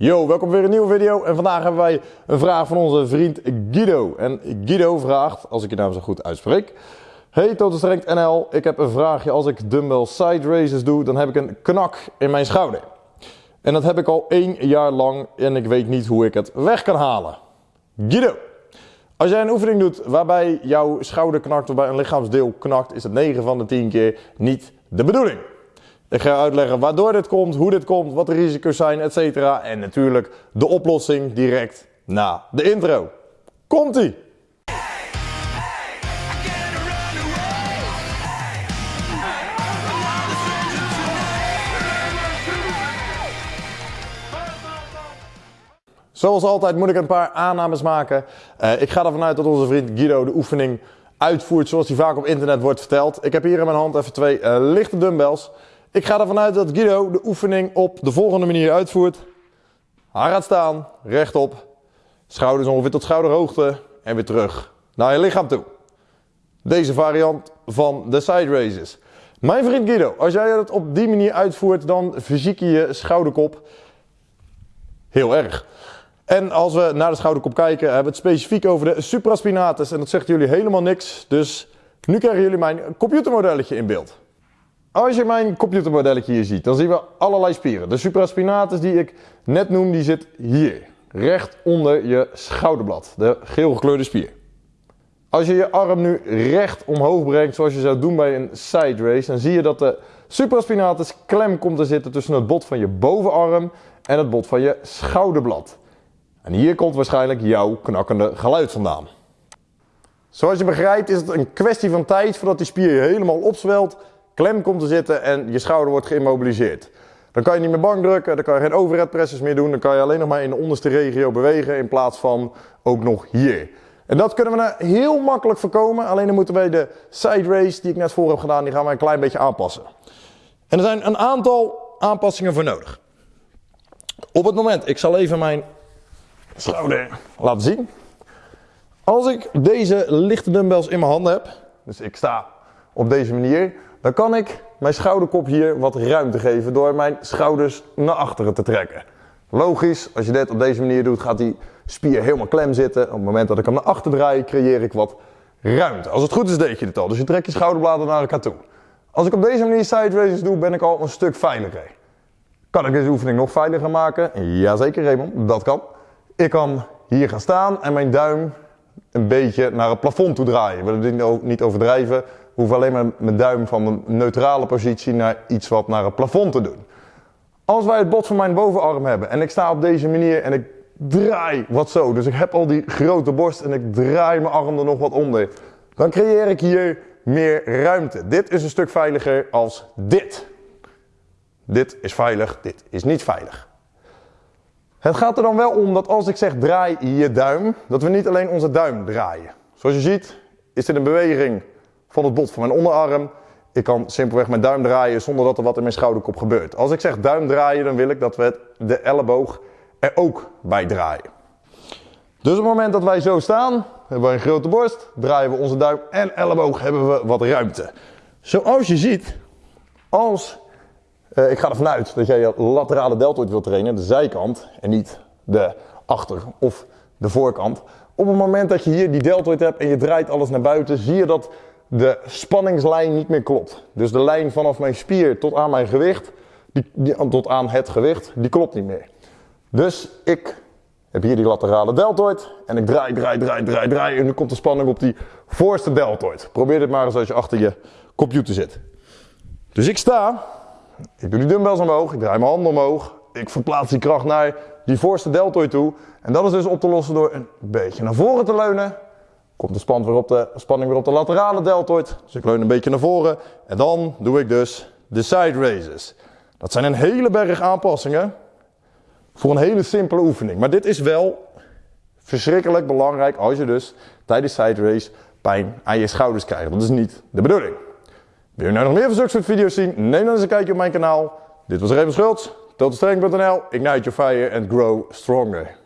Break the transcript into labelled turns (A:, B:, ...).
A: Yo, welkom weer een nieuwe video en vandaag hebben wij een vraag van onze vriend Guido. En Guido vraagt, als ik je naam zo goed uitspreek. Hey Total Strength NL, ik heb een vraagje. Als ik dumbbell side raises doe, dan heb ik een knak in mijn schouder. En dat heb ik al één jaar lang en ik weet niet hoe ik het weg kan halen. Guido, als jij een oefening doet waarbij jouw schouder knakt, waarbij een lichaamsdeel knakt, is het 9 van de 10 keer niet de bedoeling. Ik ga uitleggen waardoor dit komt, hoe dit komt, wat de risico's zijn, etc. En natuurlijk de oplossing direct na de intro. Komt-ie! Zoals altijd moet ik een paar aannames maken. Uh, ik ga ervan uit dat onze vriend Guido de oefening uitvoert zoals die vaak op internet wordt verteld. Ik heb hier in mijn hand even twee uh, lichte dumbbells. Ik ga ervan uit dat Guido de oefening op de volgende manier uitvoert. Hij gaat staan, rechtop, schouders ongeveer tot schouderhoogte en weer terug naar je lichaam toe. Deze variant van de side raises. Mijn vriend Guido, als jij het op die manier uitvoert, dan fysiek je je schouderkop heel erg. En als we naar de schouderkop kijken, hebben we het specifiek over de supraspinatus. En dat zegt jullie helemaal niks, dus nu krijgen jullie mijn computermodelletje in beeld. Als je mijn computermodelletje hier ziet, dan zien we allerlei spieren. De supraspinatus die ik net noem, die zit hier. Recht onder je schouderblad. De geel gekleurde spier. Als je je arm nu recht omhoog brengt, zoals je zou doen bij een side race, dan zie je dat de supraspinatus klem komt te zitten tussen het bot van je bovenarm en het bot van je schouderblad. En hier komt waarschijnlijk jouw knakkende geluid vandaan. Zoals je begrijpt is het een kwestie van tijd voordat die spier helemaal opzwelt klem komt te zitten en je schouder wordt geïmmobiliseerd. Dan kan je niet meer bank drukken, dan kan je geen overhead presses meer doen, dan kan je alleen nog maar in de onderste regio bewegen in plaats van ook nog hier. En dat kunnen we nou heel makkelijk voorkomen, alleen dan moeten wij de side race die ik net voor heb gedaan, die gaan we een klein beetje aanpassen. En er zijn een aantal aanpassingen voor nodig. Op het moment, ik zal even mijn schouder laten zien. Als ik deze lichte dumbbells in mijn handen heb, dus ik sta op deze manier, dan kan ik mijn schouderkop hier wat ruimte geven door mijn schouders naar achteren te trekken. Logisch, als je dit op deze manier doet, gaat die spier helemaal klem zitten. Op het moment dat ik hem naar achter draai, creëer ik wat ruimte. Als het goed is, deed je dit al. Dus je trekt je schouderbladen naar elkaar toe. Als ik op deze manier side raises doe, ben ik al een stuk veiliger. Kan ik deze oefening nog veiliger maken? Jazeker Raymond, dat kan. Ik kan hier gaan staan en mijn duim een beetje naar het plafond toe draaien. We willen dit niet overdrijven hoef alleen maar mijn duim van een neutrale positie naar iets wat naar het plafond te doen. Als wij het bot van mijn bovenarm hebben en ik sta op deze manier en ik draai wat zo, dus ik heb al die grote borst en ik draai mijn arm er nog wat onder, dan creëer ik hier meer ruimte. Dit is een stuk veiliger als dit. Dit is veilig, dit is niet veilig. Het gaat er dan wel om dat als ik zeg draai je duim, dat we niet alleen onze duim draaien. Zoals je ziet is dit een beweging van het bot van mijn onderarm. Ik kan simpelweg mijn duim draaien zonder dat er wat in mijn schouderkop gebeurt. Als ik zeg duim draaien, dan wil ik dat we de elleboog er ook bij draaien. Dus op het moment dat wij zo staan, hebben we een grote borst, draaien we onze duim en elleboog, hebben we wat ruimte. Zoals je ziet, als, uh, ik ga ervan uit dat jij je laterale deltoid wilt trainen, de zijkant en niet de achter of de voorkant. Op het moment dat je hier die deltoid hebt en je draait alles naar buiten, zie je dat de spanningslijn niet meer klopt. Dus de lijn vanaf mijn spier tot aan mijn gewicht, die, tot aan het gewicht, die klopt niet meer. Dus ik heb hier die laterale deltoid en ik draai, draai, draai, draai, draai en nu komt de spanning op die voorste deltoid. Probeer dit maar eens als je achter je computer zit. Dus ik sta, ik doe die dumbbells omhoog, ik draai mijn handen omhoog, ik verplaats die kracht naar die voorste deltoid toe. En dat is dus op te lossen door een beetje naar voren te leunen komt de, span weer op de spanning weer op de laterale deltoid. Dus ik leun een beetje naar voren. En dan doe ik dus de side raises. Dat zijn een hele berg aanpassingen voor een hele simpele oefening. Maar dit is wel verschrikkelijk belangrijk als je dus tijdens side race pijn aan je schouders krijgt. Dat is niet de bedoeling. Wil je nou nog meer van zulke soort video's zien? Neem dan eens een kijkje op mijn kanaal. Dit was Raymond Schultz, totalstrength.nl, ignite your fire and grow stronger.